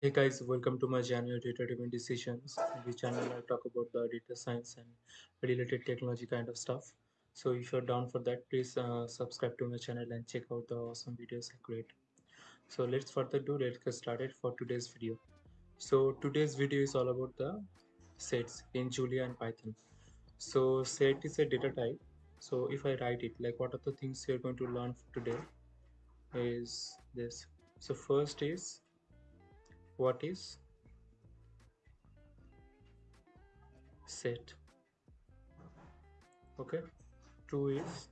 Hey guys, welcome to my channel Data Driven Decisions. In this channel, I talk about the data science and related technology kind of stuff. So if you're down for that, please uh, subscribe to my channel and check out the awesome videos I create. So let's further do. Let's get started for today's video. So today's video is all about the sets in Julia and Python. So set is a data type. So if I write it, like what are the things you're going to learn today is this. So first is what is set? Okay. Two is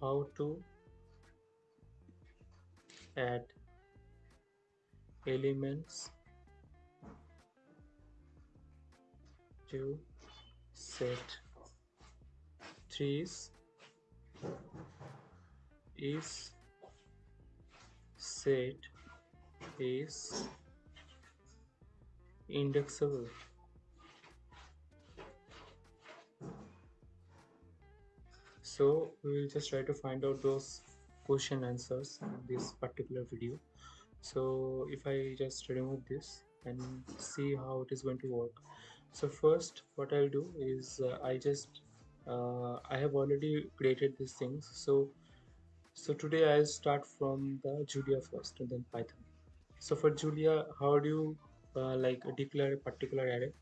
how to add elements to set. Three is is set is indexable. So we will just try to find out those question answers in this particular video. So if i just remove this and see how it is going to work. So first what i'll do is uh, i just uh, i have already created these things. So so today i'll start from the julia first and then python so for julia how do you uh, like declare a particular array?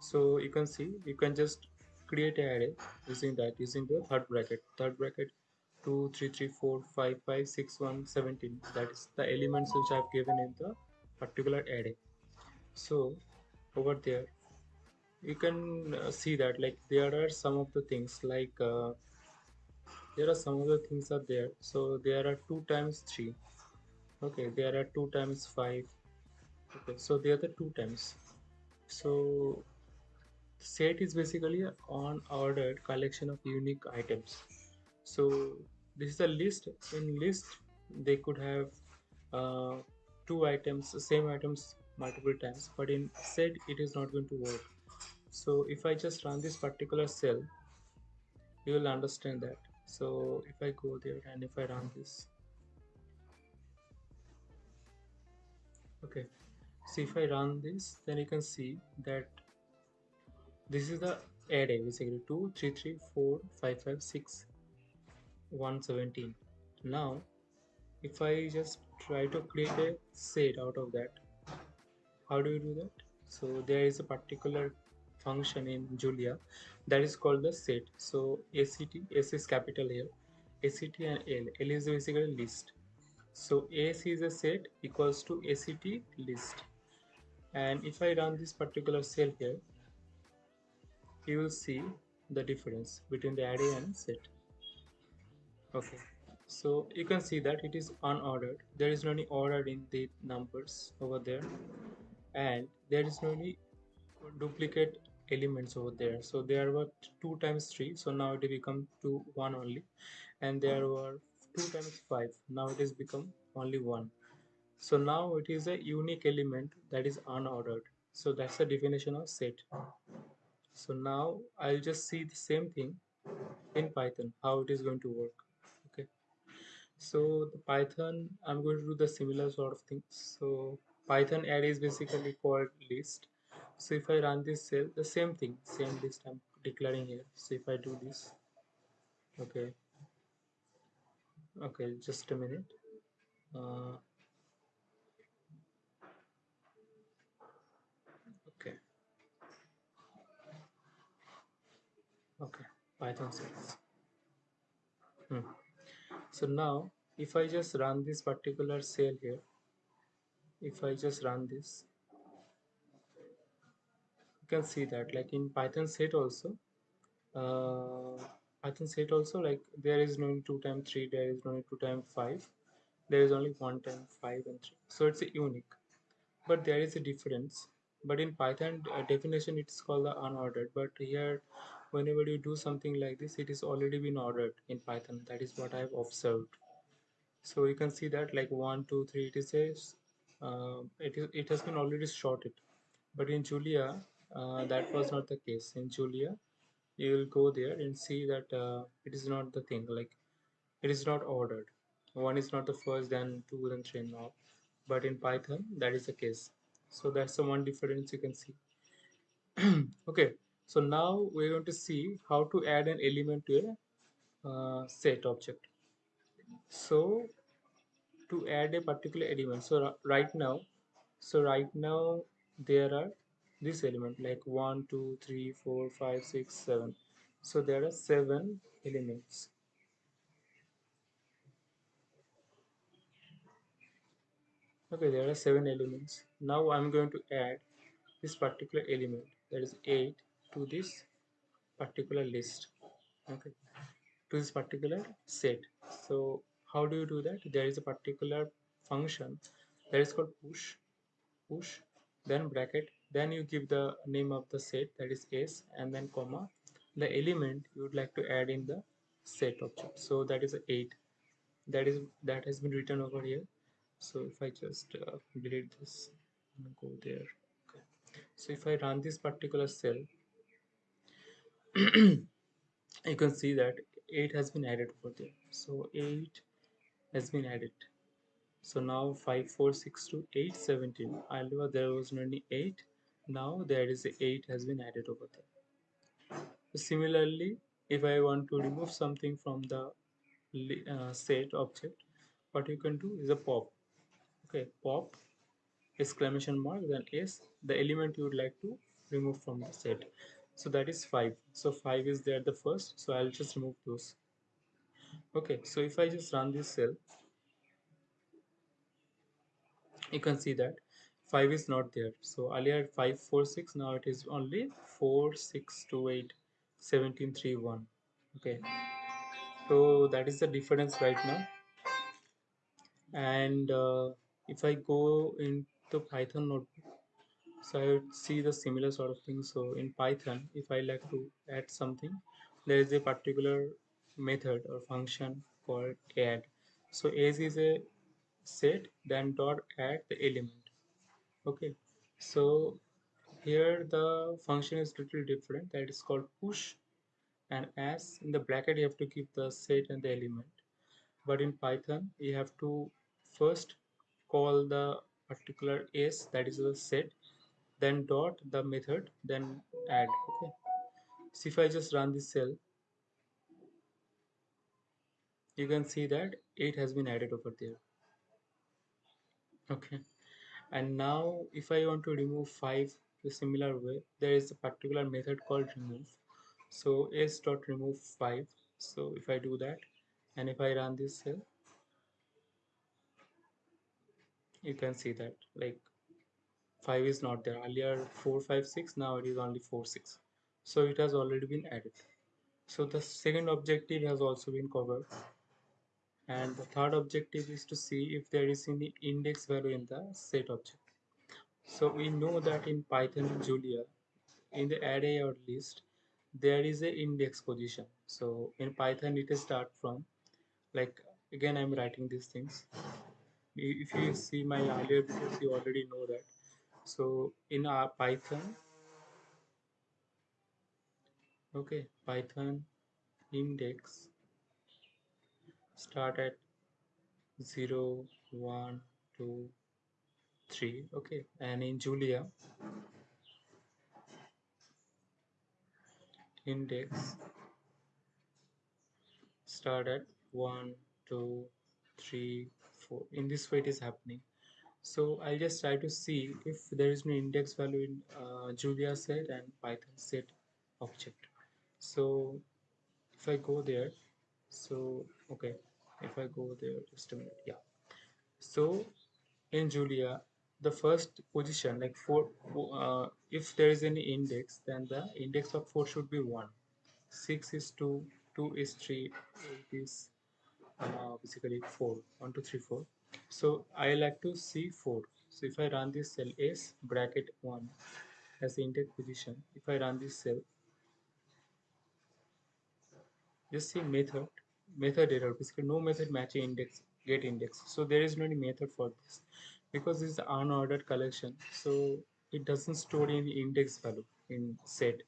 So you can see you can just create an array using that using the third bracket. Third bracket 2 3 3 4 5 5 6 1 17 that is the elements which i've given in the particular array. So over there you can uh, see that like there are some of the things like uh, there are some of the things are there. So there are 2 times 3 okay there are 2 times 5 okay so they are the two times. So set is basically on ordered collection of unique items. So this is a list. In list they could have uh, two items same items multiple times but in set it is not going to work. So if i just run this particular cell you will understand that. So if i go there and if i run this okay. So if I run this then you can see that this is the array basically 2 3 3 4 5 5 6 117 now if I just try to create a set out of that how do you do that? So there is a particular function in Julia that is called the set. So ACT S is capital here ACT and L. L is basically list so AC is a set equals to ACT list. And if I run this particular cell here you will see the difference between the array and set. Okay. So you can see that it is unordered. There is no any order in the numbers over there. And there is no any duplicate elements over there. So there were 2 times 3 so now it become two 1 only. And there were 2 times 5 now it has become only 1 so now it is a unique element that is unordered. So that's the definition of set. So now i'll just see the same thing in python how it is going to work okay? So the python i'm going to do the similar sort of thing. So python array is basically called list. So if i run this cell the same thing same list i'm declaring here. So if i do this okay okay just a minute. Uh, okay. Okay python cells hmm. so now if i just run this particular cell here if i just run this you can see that like in python set also uh, python it also like there is no need 2 times 3 there is no need 2 times 5 there is only 1 time 5 and 3 so it's unique. But there is a difference. But in python uh, definition it's called the unordered. But here whenever you do something like this it is already been ordered in python. That is what i have observed. So you can see that like one two three it is a uh, it is it has been already sorted. But in julia uh, that was not the case. In julia you will go there and see that uh, it is not the thing like it is not ordered. One is not the first then two then three now but in python that is the case. So that's the one difference you can see. Okay so now we're going to see how to add an element to a uh, set object. So to add a particular element so right now so right now there are this element like one two three four five six seven. So there are seven elements. Okay there are seven elements. Now i'm going to add this particular element that is 8 to this particular list. Okay to this particular set. So how do you do that? There is a particular function that is called push push then bracket then you give the name of the set that is s and then comma the element you would like to add in the set object. So that is 8 that is that has been written over here. So if I just uh, delete this and go there. Okay. so if I run this particular cell you can see that 8 has been added over there. So 8 has been added. So now 5 4 6 2 8 17 earlier there was only 8 now there is a 8 has been added over there. Similarly if I want to remove something from the uh, set object what you can do is a pop. Okay pop exclamation mark then s the element you would like to remove from the set. So that is 5 so 5 is there the first so i'll just remove those. Okay so if i just run this cell you can see that 5 is not there. So earlier 5 4 6 now it is only 4 6 2 8 17 3 1 okay. So that is the difference right now. And uh, if I go into Python notebook so I would see the similar sort of thing. So in Python if I like to add something there is a particular method or function called add. So as is a set then dot add the element okay. So here the function is little different. That is called push and as. In the bracket you have to keep the set and the element. But in python you have to first call the particular s that is the set then dot the method then add. Okay. So if i just run this cell you can see that 8 has been added over there. Okay and now if i want to remove 5 the similar way there is a particular method called remove. So s dot remove 5 so if i do that and if i run this cell you can see that like 5 is not there. Earlier 4 5 6 now it is only 4 6 so it has already been added. So the second objective has also been covered and the third objective is to see if there is any index value in the set object. So we know that in python julia in the array or list there is a index position. So in python it is start from like again i'm writing these things. If you see my earlier videos you already know that. So in our python okay python index start at 0 1 2 3 okay and in julia index start at 1 2 3 4 in this way it is happening. So I'll just try to see if there is no index value in uh, Julia set and Python set object. So if I go there so okay if I go there just a minute yeah. So in Julia the first position like 4 uh, if there is any index then the index of 4 should be 1 6 is 2 2 is 3 8 is uh, basically 4 1 2 3 4 so I like to see 4 so if I run this cell s bracket 1 as the index position if I run this cell just see method method error. Basically no method matching index get index. So there is no method for this because this is unordered collection. So it doesn't store any index value in set.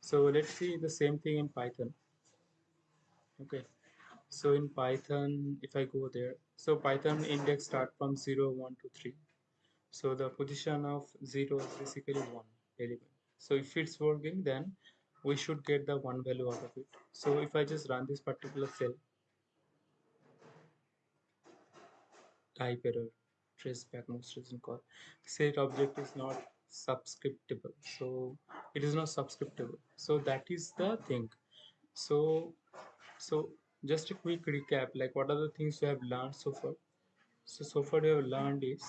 So let's see the same thing in python. Okay. So in python if i go there so python index start from 0 1 to 3 so the position of 0 is basically 1 element. So if it's working then we should get the one value out of it. So if i just run this particular cell type error trace back most recent call. Set object is not subscriptable so it is not subscriptable so that is the thing. So so just a quick recap like what are the things you have learned so far? So so far you have learned is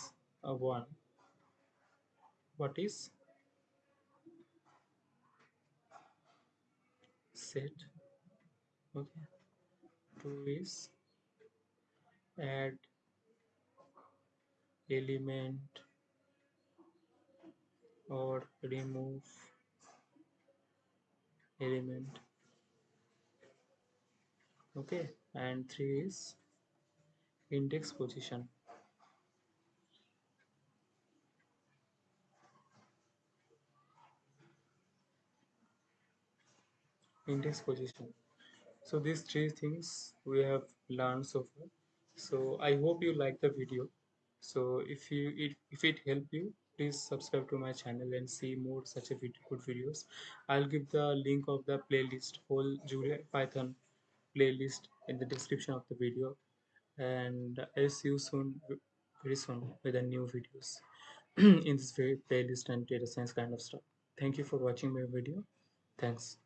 uh, one what is set okay. Two is add element or remove element. Okay. And 3 is index position index position. So these three things we have learned so far. So i hope you like the video. So if you it, if it helped you please subscribe to my channel and see more such a video, good videos. I'll give the link of the playlist whole julia python playlist in the description of the video. And i'll see you soon very soon with the new videos. In this very playlist and data science kind of stuff. Thank you for watching my video. Thanks